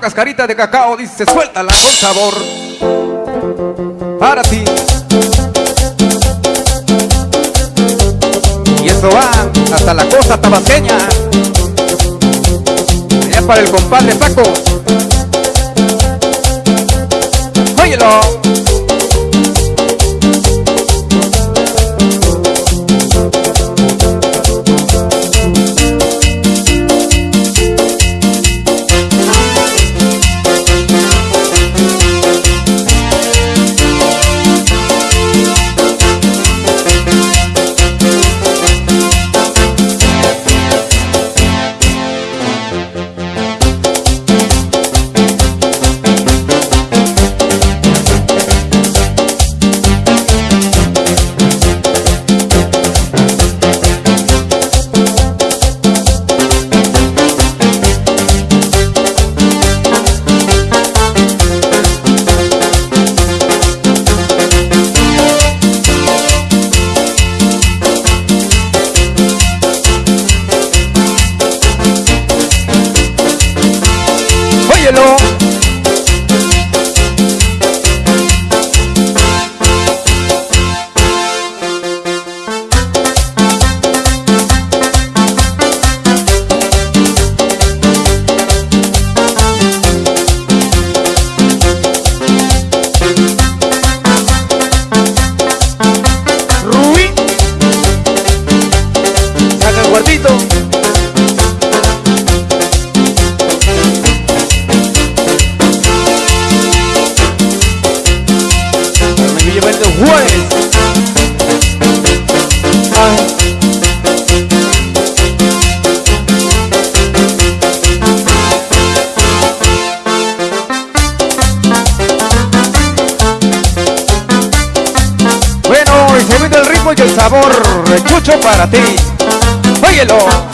cascarita de cacao, dice suéltala con sabor. Para ti. Y eso va hasta la costa tabaseña. Allá para el compadre Paco. Óyelo. Bueno, y se el ritmo y el sabor. Rechucho para ti. Óyelo.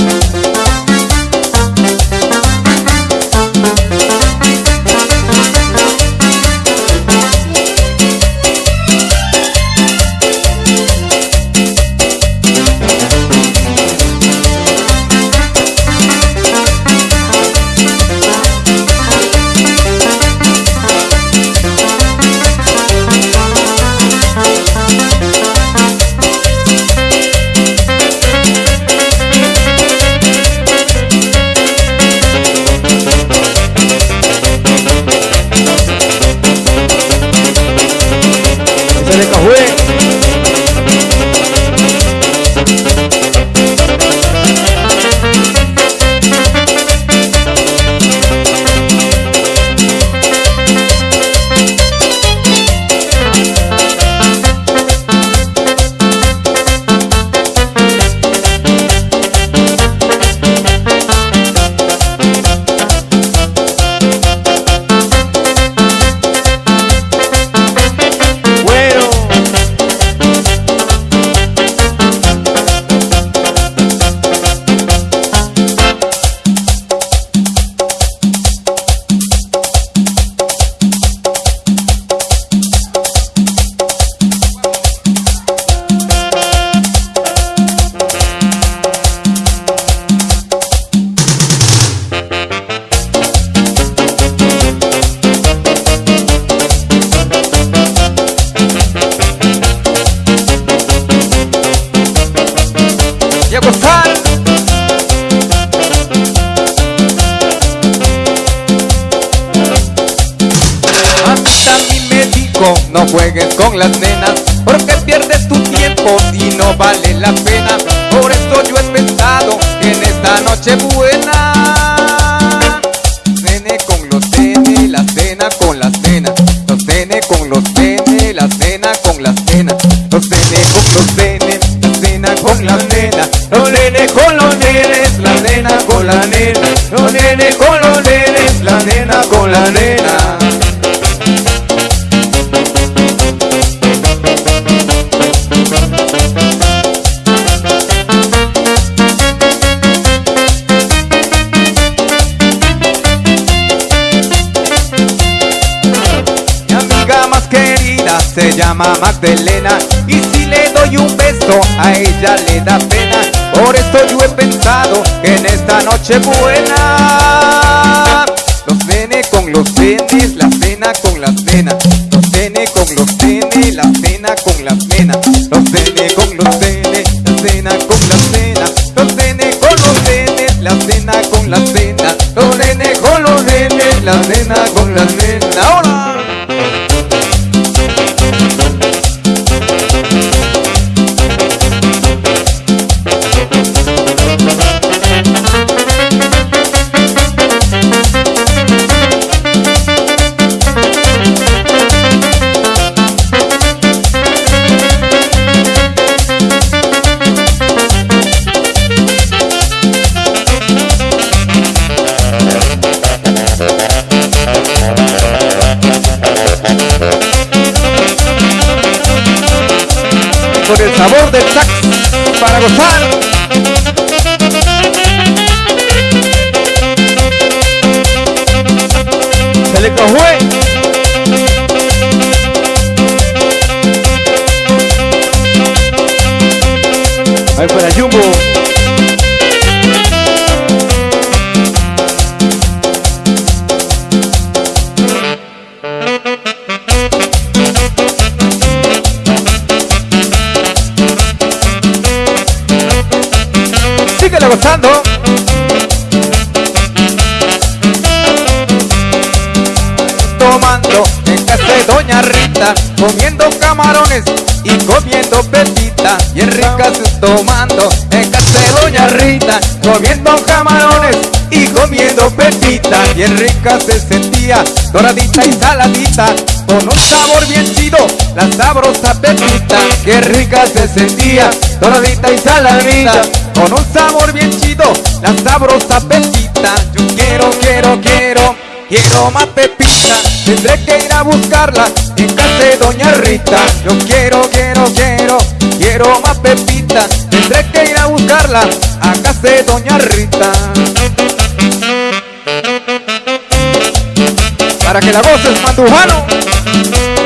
y a gozar. A mí me dijo, no juegues con las nenas, porque pierdes tu tiempo y no vale la pena. Por eso yo he pensado que en esta noche buena, con los tenes, la cena con las nenas, los tenes con los tenes, la cena con las nenas. nene con los nenes, la nena con la nena. Mi amiga más querida Se llama Magdalena y si le doy un beso a ella le da pena por esto yo he pensado que en esta noche buena Los nene con los nenes, la cena con las nenas Los nene con los nenes, la cena con las nenas Los nene con los nenes, la cena con las nenas Los nene con los nenes, la cena con las nenas Los nene con los nenes, la cena con sabor del sax para gozar. Síguele gozando. Tomando en casa de Doña Rita, comiendo camarones y comiendo pepita. Bien ricas tomando en casa de Doña Rita, comiendo camarones y comiendo pepita. Bien rica se sentía, doradita y saladita, con un sabor bien chido, la sabrosa pepita. Qué rica se sentía, doradita y saladita, con un sabor bien chido, la sabrosa pepita. Yo quiero, quiero, quiero, quiero más pepita. Tendré que ir a buscarla en casa de Doña Rita. Yo quiero, quiero, quiero, quiero más pepita. Tendré que ir a buscarla a casa de Doña Rita. Para que la goces, mandujano.